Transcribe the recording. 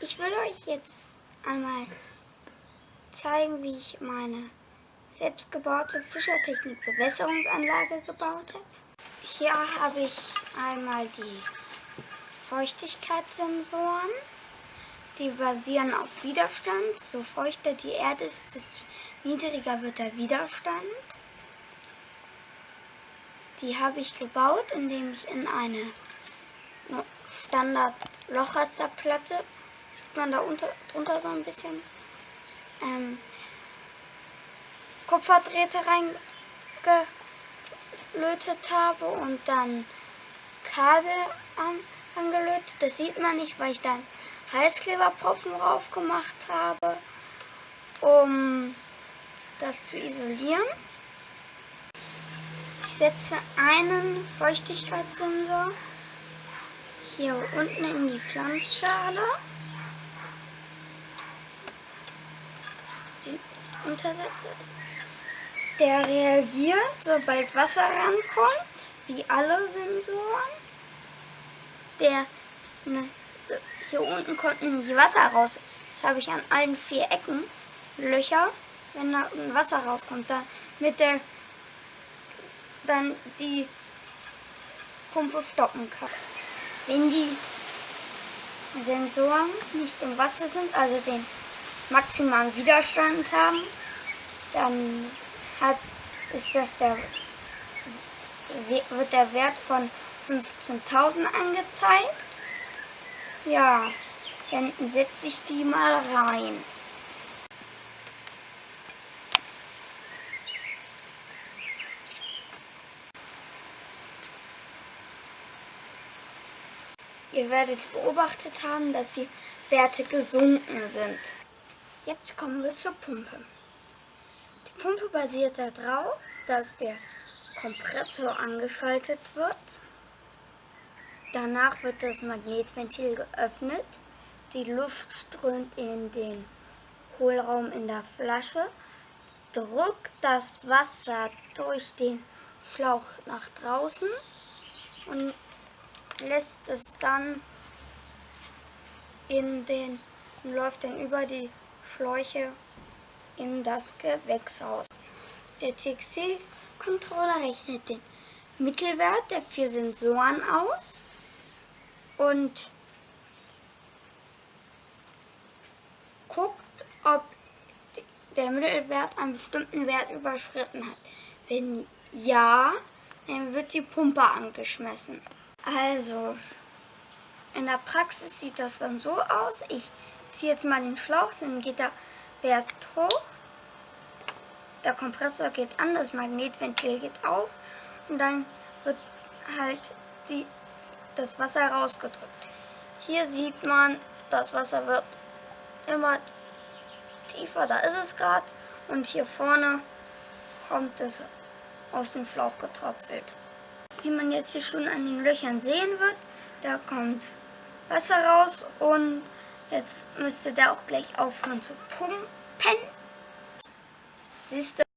Ich will euch jetzt einmal zeigen, wie ich meine selbstgebaute Fischertechnik Bewässerungsanlage gebaut habe. Hier habe ich einmal die Feuchtigkeitssensoren. Die basieren auf Widerstand. So feuchter die Erde ist, desto niedriger wird der Widerstand. Die habe ich gebaut, indem ich in eine Standard Lochrasterplatte, sieht man da unter, drunter so ein bisschen, ähm, Kupferdrähte reingelötet habe und dann Kabel an, angelötet. Das sieht man nicht, weil ich dann Heißkleberpropfen drauf gemacht habe, um das zu isolieren. Ich setze einen Feuchtigkeitssensor hier unten in die Pflanzschale. Den untersetze. Der reagiert, sobald Wasser rankommt, wie alle Sensoren. Der, ne, so, hier unten kommt nämlich Wasser raus. Das habe ich an allen vier Ecken Löcher, wenn da Wasser rauskommt, damit der dann die Pumpe stoppen kann. Wenn die Sensoren nicht im Wasser sind, also den maximalen Widerstand haben, dann hat, ist das der, wird der Wert von 15.000 angezeigt. Ja, dann setze ich die mal rein. Ihr werdet beobachtet haben, dass die Werte gesunken sind. Jetzt kommen wir zur Pumpe. Die Pumpe basiert darauf, dass der Kompressor angeschaltet wird. Danach wird das Magnetventil geöffnet. Die Luft strömt in den Hohlraum in der Flasche, drückt das Wasser durch den Schlauch nach draußen und lässt es dann in den, läuft dann über die Schläuche in das Gewächshaus. Der TXC-Controller rechnet den Mittelwert der vier Sensoren aus und guckt, ob der Mittelwert einen bestimmten Wert überschritten hat. Wenn ja, dann wird die Pumpe angeschmissen. Also, in der Praxis sieht das dann so aus. Ich ziehe jetzt mal den Schlauch, dann geht der Wert hoch. Der Kompressor geht an, das Magnetventil geht auf und dann wird halt die, das Wasser rausgedrückt. Hier sieht man, das Wasser wird immer tiefer, da ist es gerade. Und hier vorne kommt es aus dem Schlauch getröpfelt wie man jetzt hier schon an den Löchern sehen wird. Da kommt Wasser raus und jetzt müsste der auch gleich aufhören zu pumpen. Siehst du?